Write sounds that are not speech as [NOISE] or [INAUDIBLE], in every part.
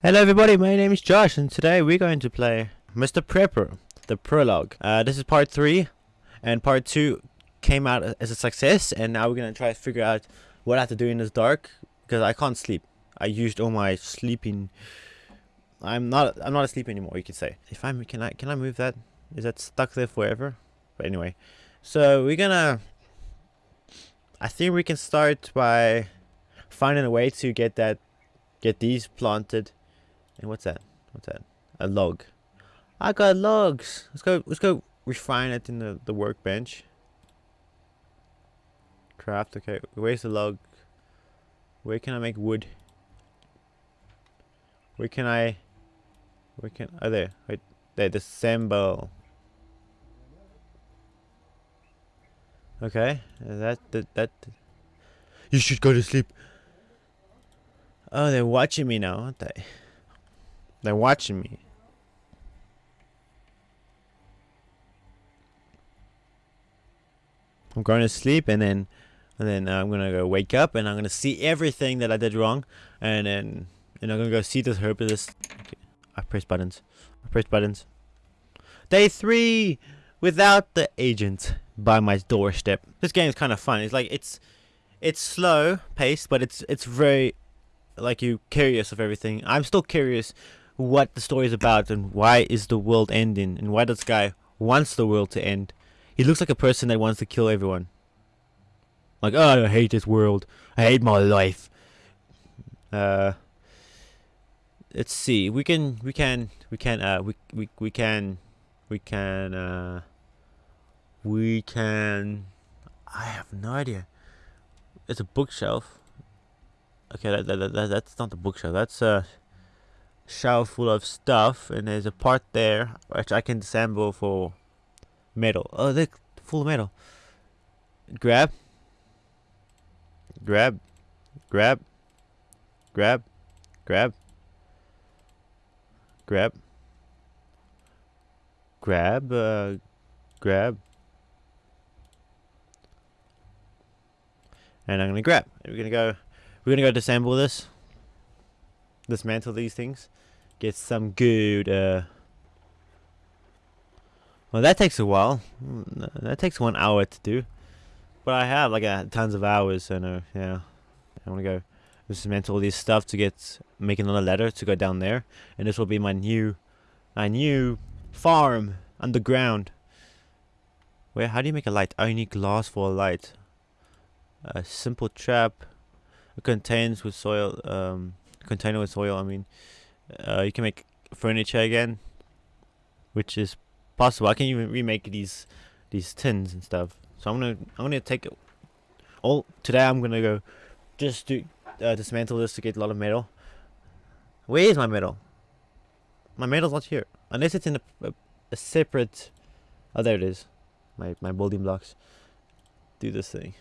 Hello everybody, my name is Josh and today we're going to play Mr. Prepper, the prologue. Uh, this is part 3 and part 2 came out as a success and now we're going to try to figure out what I have to do in this dark because I can't sleep. I used all my sleeping... I'm not I'm not asleep anymore you could say. If I'm can I can I move that? Is that stuck there forever? But anyway. So we're gonna I think we can start by finding a way to get that get these planted and what's that? What's that? A log. I got logs. Let's go. Let's go refine it in the the workbench. Craft. Okay. Where's the log? Where can I make wood? Where can I? Where can? Oh, there. Wait. There. Disassemble. Okay. That that that. You should go to sleep. Oh, they're watching me now, aren't they? They're watching me. I'm going to sleep and then and then I'm gonna go wake up and I'm gonna see everything that I did wrong and then and I'm gonna go see this herbalist. Okay. I press buttons. I press buttons. Day three without the agent by my doorstep. This game is kind of fun. It's like it's it's slow paced, but it's it's very like you curious of everything. I'm still curious what the story is about and why is the world ending and why this guy wants the world to end. He looks like a person that wants to kill everyone. Like, oh, I hate this world. I hate my life. Uh, let's see. We can, we can, we can, uh, we, we, we can, we can, uh, we can, I have no idea. It's a bookshelf. Okay, that, that, that, that's not the bookshelf. That's, uh, shelf full of stuff and there's a part there which I can disassemble for metal. Oh, look, full of metal. Grab. Grab. Grab. Grab. Grab. Grab. Grab. Uh, grab. And I'm gonna grab. We're gonna go. We're gonna go disassemble this. Dismantle these things get some good uh well that takes a while. That takes one hour to do. But I have like uh, tons of hours so uh, yeah. I'm gonna go dismantle all this stuff to get make another ladder to go down there. And this will be my new my new farm underground. Where how do you make a light? I need glass for a light. A simple trap. It contains with soil um container with soil I mean uh, you can make furniture again, which is possible. I can even remake these these tins and stuff. So I'm gonna I'm gonna take all today. I'm gonna go just to uh, dismantle this to get a lot of metal. Where is my metal? My metal's not here, unless it's in a, a, a separate. Oh, there it is. My my building blocks. Do this thing.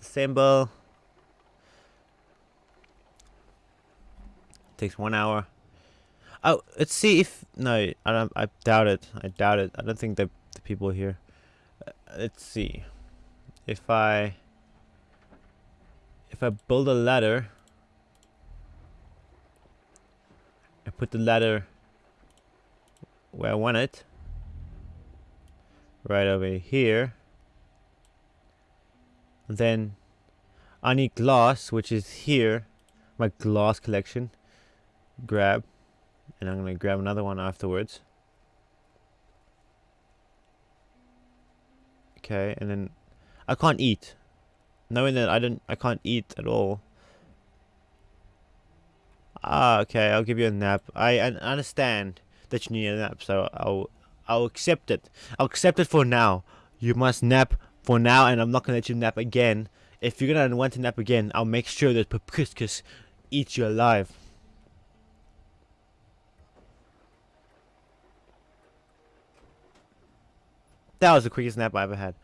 Disassemble. Takes one hour. Oh, let's see if no, I don't. I doubt it. I doubt it. I don't think the the people here. Uh, let's see, if I if I build a ladder. I put the ladder where I want it. Right over here. Then I need glass, which is here. My glass collection grab and I'm gonna grab another one afterwards. Okay and then I can't eat. Knowing that I don't I can't eat at all. Ah okay I'll give you a nap. I, I understand that you need a nap so I'll I'll accept it. I'll accept it for now. You must nap for now and I'm not gonna let you nap again. If you're gonna want to nap again I'll make sure that Papriscus eats you alive That was the quickest nap I ever had.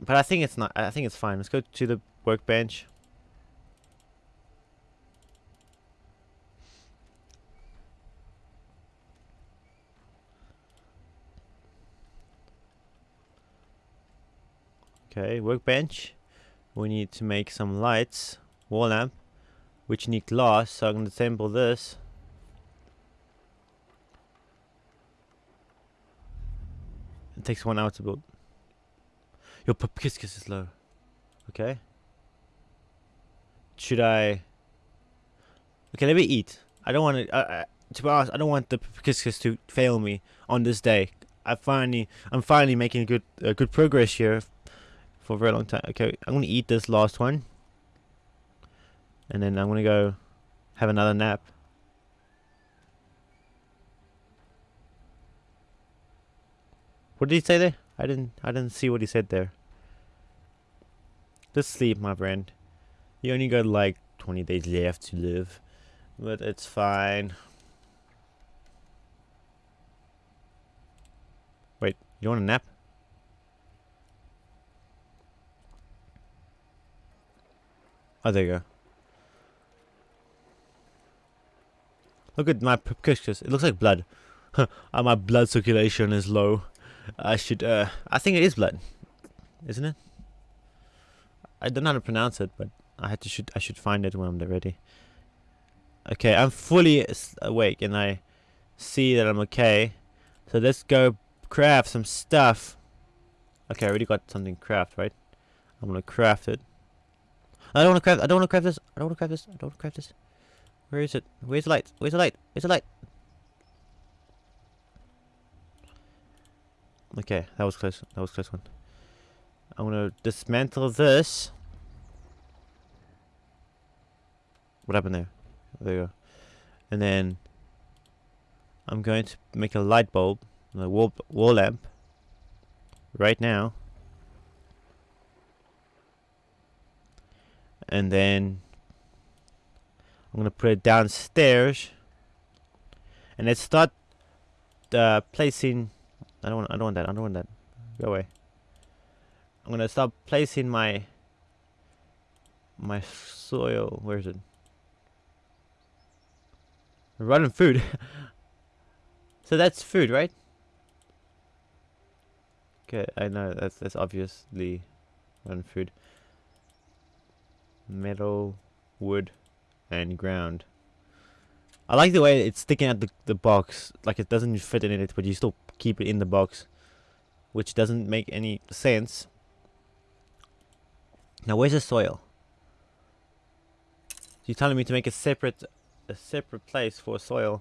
But I think it's not. I think it's fine. Let's go to the workbench. Okay, workbench. We need to make some lights. Wall lamp. which need glass, so I'm going to assemble this. It takes one hour to build. Your Papkiskus is low. Okay. Should I... Okay, let me eat. I don't want to... To be honest, I don't want the Papkiskus to fail me on this day. I finally, I'm finally making good, uh, good progress here for a very long time. Okay, I'm gonna eat this last one, and then I'm gonna go have another nap. What did he say there? I didn't, I didn't see what he said there. Just sleep, my friend. You only got like 20 days left to live, but it's fine. Wait, you want a nap? Oh, there you go. Look at my pictures. It looks like blood. [LAUGHS] my blood circulation is low. I should, uh, I think it is blood. Isn't it? I don't know how to pronounce it, but I had to should I should find it when I'm ready. Okay, I'm fully awake and I see that I'm okay. So let's go craft some stuff. Okay, I already got something craft, right? I'm gonna craft it. I don't wanna craft I don't wanna craft this. I don't wanna craft this. I don't wanna craft this. Where is it? Where's the light? Where's the light? Where's the light? Okay, that was close. That was close one. I'm gonna dismantle this. What happened there? There you go. And then I'm going to make a light bulb a wall, wall lamp right now. And then I'm gonna put it downstairs. And let's start uh, placing. I don't want. I don't want that. I don't want that. Go away. I'm gonna stop placing my my soil. Where is it? Running food. [LAUGHS] so that's food, right? Okay, I know that's that's obviously one food. Metal, wood, and ground. I like the way it's sticking out the the box, like it doesn't fit in it, but you still keep it in the box, which doesn't make any sense. Now, where's the soil? You're telling me to make a separate, a separate place for soil.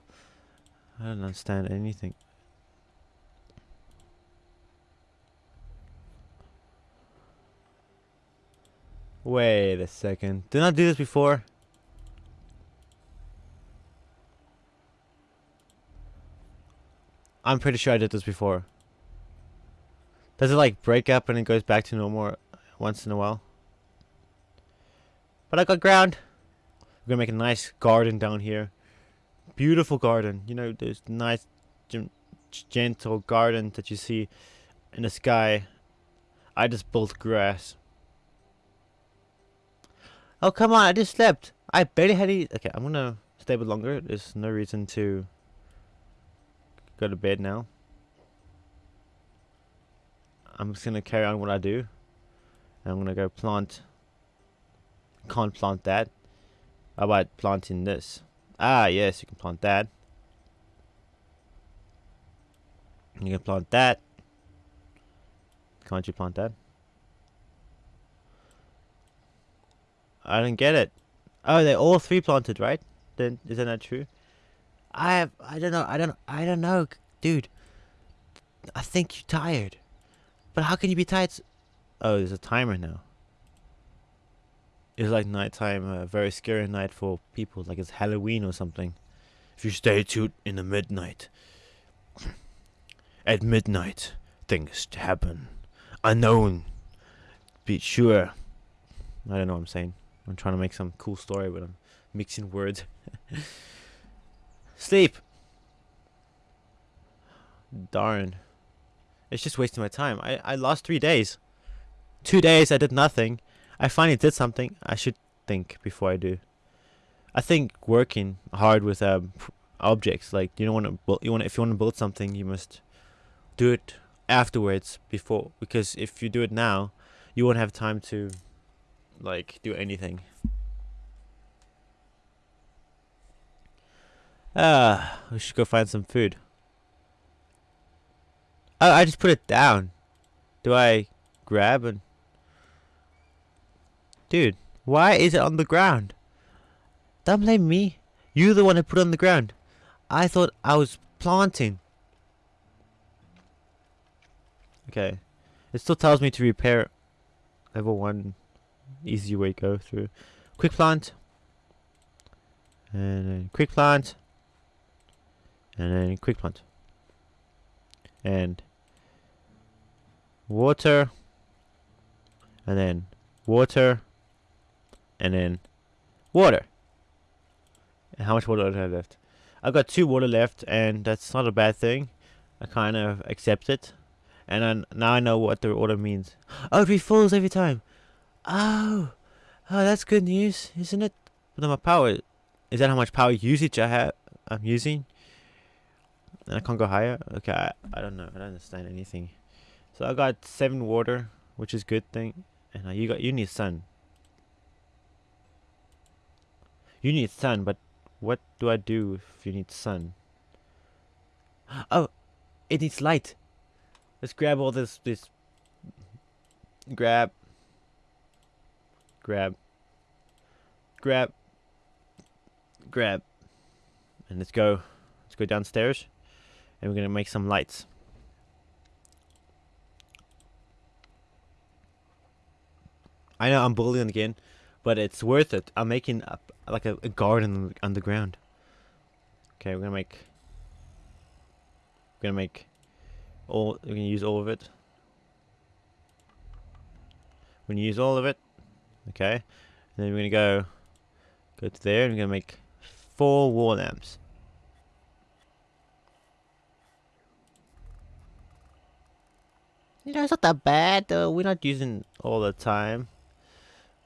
I don't understand anything. Wait a second. Did I do this before? I'm pretty sure I did this before. Does it like break up and it goes back to normal once in a while? But I got ground. We're gonna make a nice garden down here. Beautiful garden. You know, there's nice, gentle garden that you see in the sky. I just built grass. Oh, come on, I just slept. I barely had any... Okay, I'm gonna stay a bit longer. There's no reason to go to bed now. I'm just gonna carry on what I do. I'm gonna go plant... Can't plant that. How about planting this? Ah, yes, you can plant that. You can plant that. Can't you plant that? I don't get it. Oh, they're all three planted, right? Then isn't that true? I have. I don't know. I don't. I don't know, dude. I think you're tired. But how can you be tired? Oh, there's a timer now. It's like nighttime, a very scary night for people, like it's Halloween or something. If you stay too in the midnight, at midnight, things to happen. Unknown. Be sure. I don't know what I'm saying. I'm trying to make some cool story, but I'm mixing words. [LAUGHS] Sleep. Darn. It's just wasting my time. I, I lost three days. Two days I did nothing. I finally did something. I should think before I do. I think working hard with um, objects like you don't want to you want if you want to build something you must do it afterwards before because if you do it now you won't have time to like do anything. Ah, we should go find some food. Oh, I just put it down. Do I grab and... Dude, why is it on the ground? Don't blame me. You're the one who put it on the ground. I thought I was planting. Okay. It still tells me to repair level 1 easy way to go through. Quick plant. And quick plant. And then quick plant. And water. And then water. And then water. And how much water do I have left? I've got two water left and that's not a bad thing. I kind of accept it. And then now I know what the order means. [GASPS] Oh, it refills every time. Oh. Oh, that's good news, isn't it? But my power, is that how much power usage I have, I'm using? And I can't go higher? Okay, I, I don't know. I don't understand anything. So I got seven water, which is good thing. And uh, you got, you need sun. You need sun, but what do I do if you need sun? [GASPS] Oh, it needs light. Let's grab all this, this, grab, grab, grab, grab, and let's go, let's go downstairs, and we're gonna make some lights. I know I'm bullying again, but it's worth it. I'm making a, like a, a garden underground. Okay, we're gonna make, we're gonna make all we're gonna use all of it we're gonna use all of it okay and then we're gonna go go to there and we're gonna make four wall lamps you know it's not that bad uh, we're not using all the time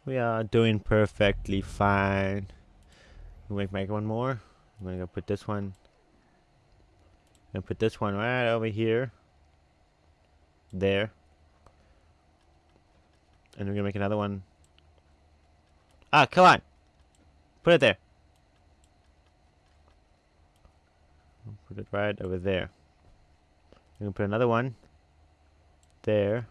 we are doing perfectly fine we make make one more I'm gonna go put this one I'm gonna put this one right over here there. And we're gonna make another one. Ah, come on! Put it there. Put it right over there. We're gonna put another one there.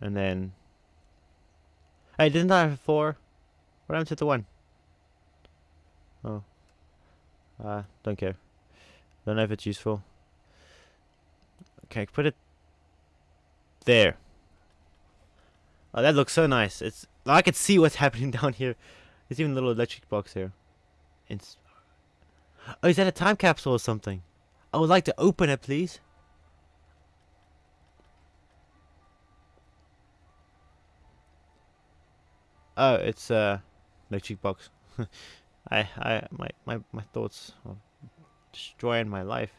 And then... Hey, didn't I have four? What happened to the one? Oh. Uh, don't care. Don't know if it's useful. Okay, put it there. Oh, that looks so nice. It's I can see what's [LAUGHS] happening down here. There's even a little electric box here. It's oh, is that a time capsule or something? I would like to open it, please. Oh, it's a uh, box. [LAUGHS] I, I, my, my, my thoughts are destroying my life.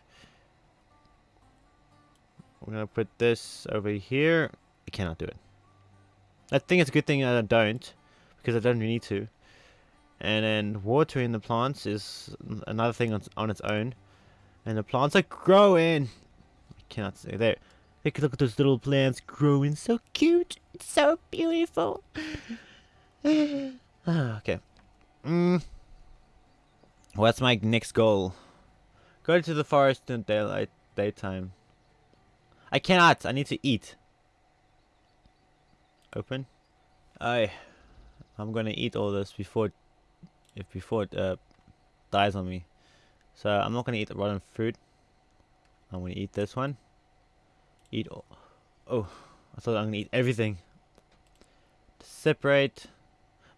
We're gonna put this over here. I cannot do it. I think it's a good thing that I don't, because I don't need to. And then watering the plants is another thing on, on its own. And the plants are growing. I cannot say there. Look, look at those little plants growing. So cute. So beautiful. [LAUGHS] [SIGHS] ah, okay. Mm. What's my next goal? Go to the forest in daylight, daytime. I cannot. I need to eat. Open. I. I'm gonna eat all this before, if before it uh, dies on me. So I'm not gonna eat the rotten fruit. I'm gonna eat this one. Eat all. Oh, I thought I'm gonna eat everything. Separate.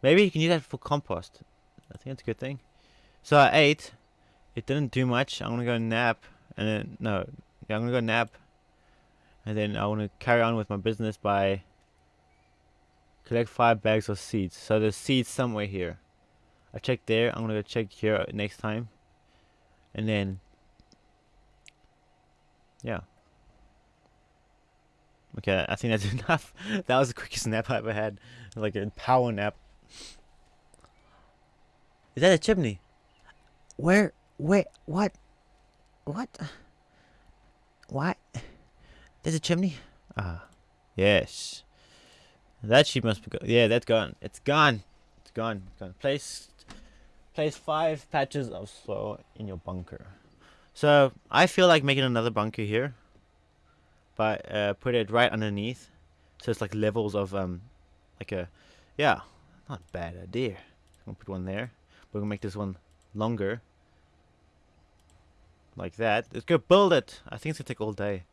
Maybe you can use that for compost. I think that's a good thing. So I ate. It didn't do much. I'm gonna go nap. And then, no. Yeah, I'm gonna go nap and then I want to carry on with my business by collect five bags of seeds so there's seeds somewhere here I checked there I'm gonna go check here next time and then yeah okay I think that's [LAUGHS] enough that was the quickest nap I ever had like a power nap is that a chimney where wait what what what there's a chimney. Ah, yes. That sheep must be gone. Yeah, that's gone. It's gone. It's gone. It's gone. Place Place five patches of soil in your bunker. So I feel like making another bunker here, but uh, put it right underneath, so it's like levels of um, like a, yeah, not a bad idea. I'm gonna put one there. We're gonna make this one longer, like that. Let's go build it. I think it's gonna take all day.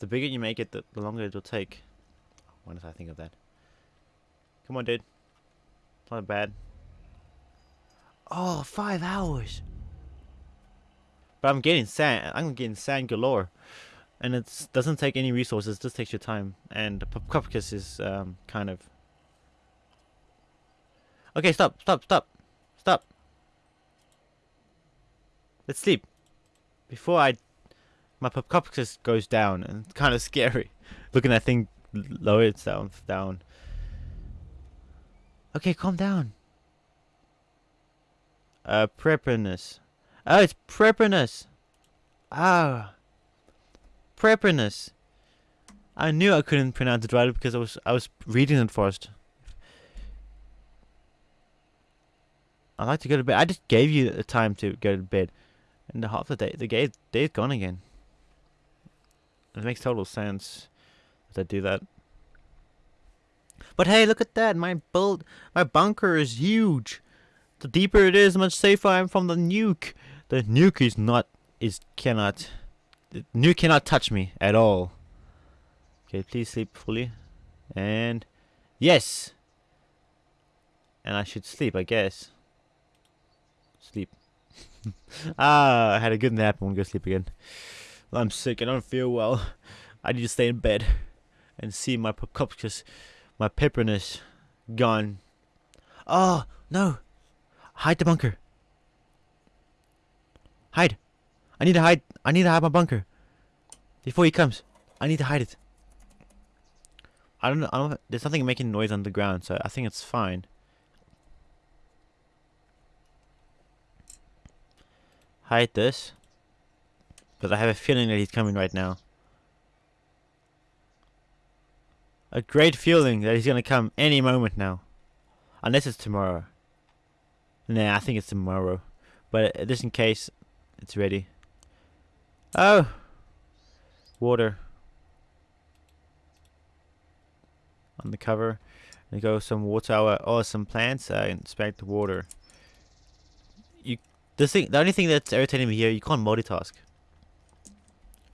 The bigger you make it, the, longer it will take. When did I think of that? Come on, dude. Not bad. Oh, five hours. But I'm getting sand. I'm getting sand galore. And it doesn't take any resources, just takes your time. And Popcopicus is um, kind of... Okay, stop, stop, stop. Stop. Let's sleep. Before I... My Popcopicus goes down, and it's kind of scary. [LAUGHS] Looking at that thing lower itself down. Okay, calm down. Uh, preparedness. Oh, it's preparedness. Ah. Preparedness. I knew I couldn't pronounce it right because I was I was reading it first. I like to go to bed. I just gave you the time to go to bed, and the half the day the day day's gone again. It makes total sense that I do that. But hey, look at that! My build, my bunker is huge. The deeper it is, the much safer I am from the nuke. The nuke is not, is cannot, the nuke cannot touch me at all. Okay, please sleep fully. And, yes! And I should sleep, I guess. [LAUGHS] Ah, I had a good nap. I'm gonna go sleep again. I'm sick. I don't feel well. I need to stay in bed and see my because my pepperness gone. Oh no! Hide the bunker. Hide. I need to hide. I need to hide my bunker before he comes. I need to hide it. I don't know. I don't. There's nothing making noise on the ground, so I think it's fine. Hide this. But I have a feeling that he's coming right now. A great feeling that he's gonna come any moment now. Unless it's tomorrow. Nah, I think it's tomorrow. But just in case, it's ready. Oh! Water. On the cover. And go some water or oh, some plants. Uh, inspect the water. The thing, the only thing that's irritating me here, you can't multitask.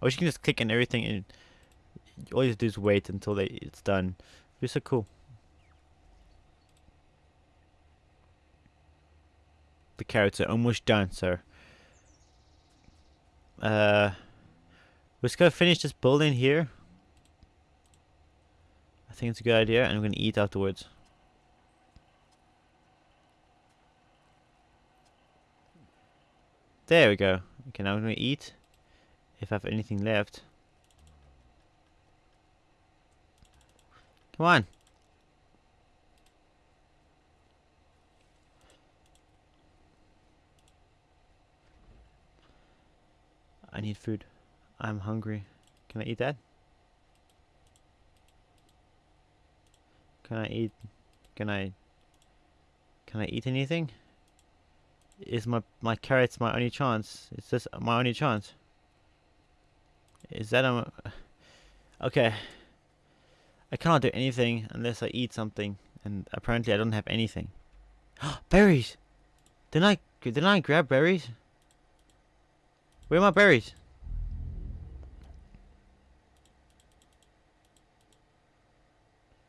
Wish you can just click on everything and all you do is wait until they, it's done. Be so cool. The carrots are almost done, sir. Uh, let's go finish this building here. I think it's a good idea, and I'm gonna eat afterwards. There we go. Okay, now I'm gonna eat if I have anything left. Come on. I need food. I'm hungry. Can I eat that? Can I eat? Can I? Can I eat anything? Is my my carrots my only chance? Is this my only chance? Is that a... Okay. I cannot do anything unless I eat something. And apparently I don't have anything. [GASPS] berries! Didn't I, didn't I grab berries? Where are my berries?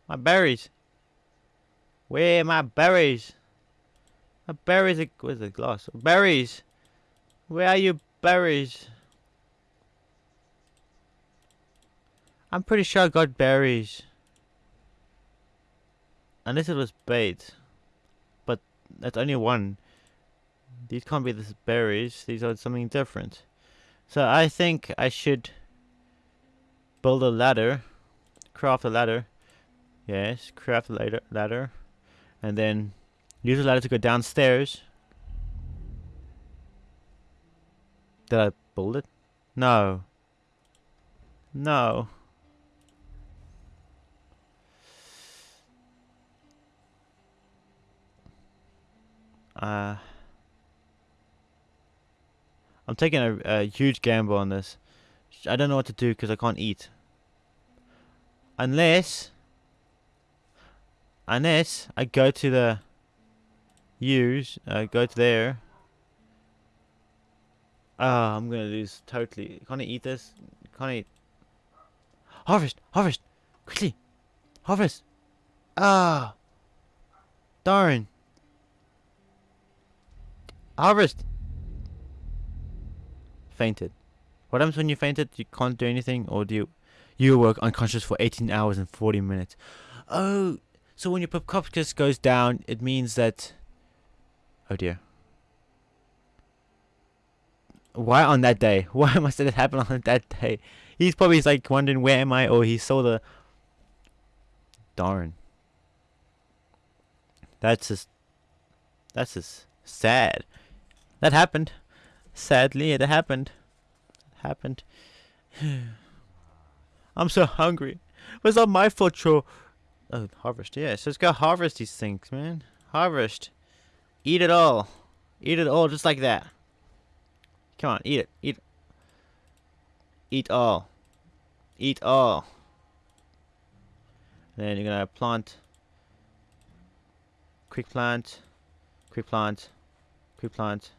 My berries. Where are my berries? My berries are, where's the glass? Berries! Where are you berries? I'm pretty sure I got berries. Unless it was bait. But that's only one. These can't be the berries. These are something different. So I think I should build a ladder. Craft a ladder. Yes, craft a ladder. ladder. And then use the ladder to go downstairs. Did I build it? No. No. Uh, I'm taking a, a huge gamble on this. I don't know what to do because I can't eat. Unless... Unless I go to the... Use, uh, go to there. Ah, oh, I'm gonna lose totally. Can't I eat this? Can't I eat? Harvest! Harvest! Quickly! Harvest! Ah! Darn! Harvest! Fainted. What happens when you fainted? You can't do anything, or do you? You work unconscious for 18 hours and 40 minutes. Oh, so when your Popcopcus goes down, it means that. Oh dear. Why on that day? [LAUGHS] Why must it happen on that day? He's probably like wondering where am I, or he saw the. Darn. That's just. That's just sad. That happened. Sadly, it happened. It happened. [SIGHS] I'm so hungry. Was that my fault? Oh, harvest. Yeah, so let's go harvest these things, man. Harvest. Eat it all. Eat it all just like that. Come on, eat it. Eat. Eat all. Eat all. then you're gonna plant. Quick plant. Quick plant. Quick plant.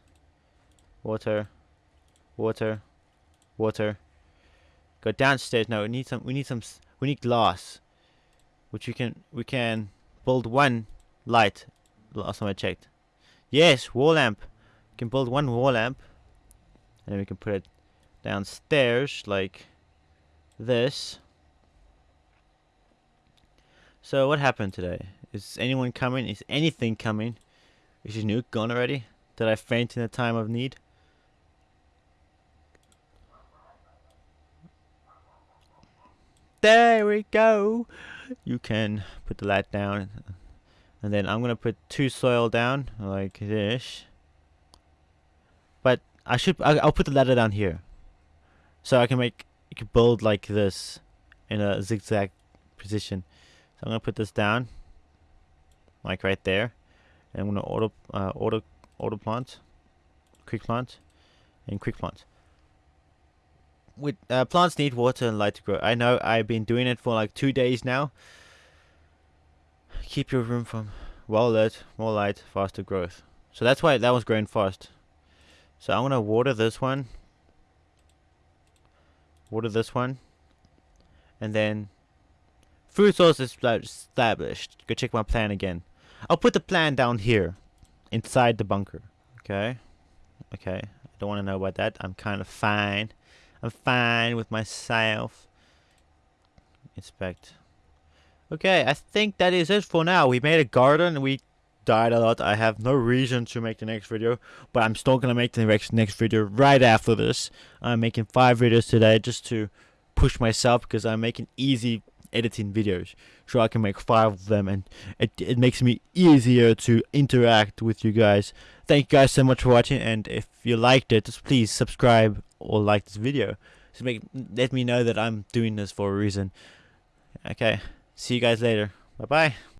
Water. Water. Water. Go downstairs. No, we need some. We need some. We need glass, which we can. We can build one light. Last time I checked. Yes, wall lamp. We can build one wall lamp, and then we can put it downstairs like this. So what happened today? Is anyone coming? Is anything coming? Is your nuke gone already? Did I faint in a time of need? There we go. You can put the light down. And then I'm going to put two soil down like this. But I should, I'll put the ladder down here. So I can make, you can build like this in a zigzag position. So I'm going to put this down. Like right there. And I'm going to auto, uh, auto, auto plant. Quick plant. And quick plant with uh, plants need water and light to grow. I know I've been doing it for like two days now. Keep your room from well lit, more light, faster growth. So that's why that was growing fast. So I'm gonna water this one. Water this one. And then food source is established. Go check my plan again. I'll put the plan down here. Inside the bunker. Okay. Okay. I don't want to know about that. I'm kind of fine. I'm fine with myself. Inspect. Okay, I think that is it for now. We made a garden. We died a lot. I have no reason to make the next video. But I'm still to make the next, next video right after this. I'm making five videos today just to push myself because I'm making easy editing videos so I can make five of them and it, it makes me easier to interact with you guys thank you guys so much for watching and if you liked it just please subscribe or like this video to make let me know that I'm doing this for a reason okay see you guys later. Bye bye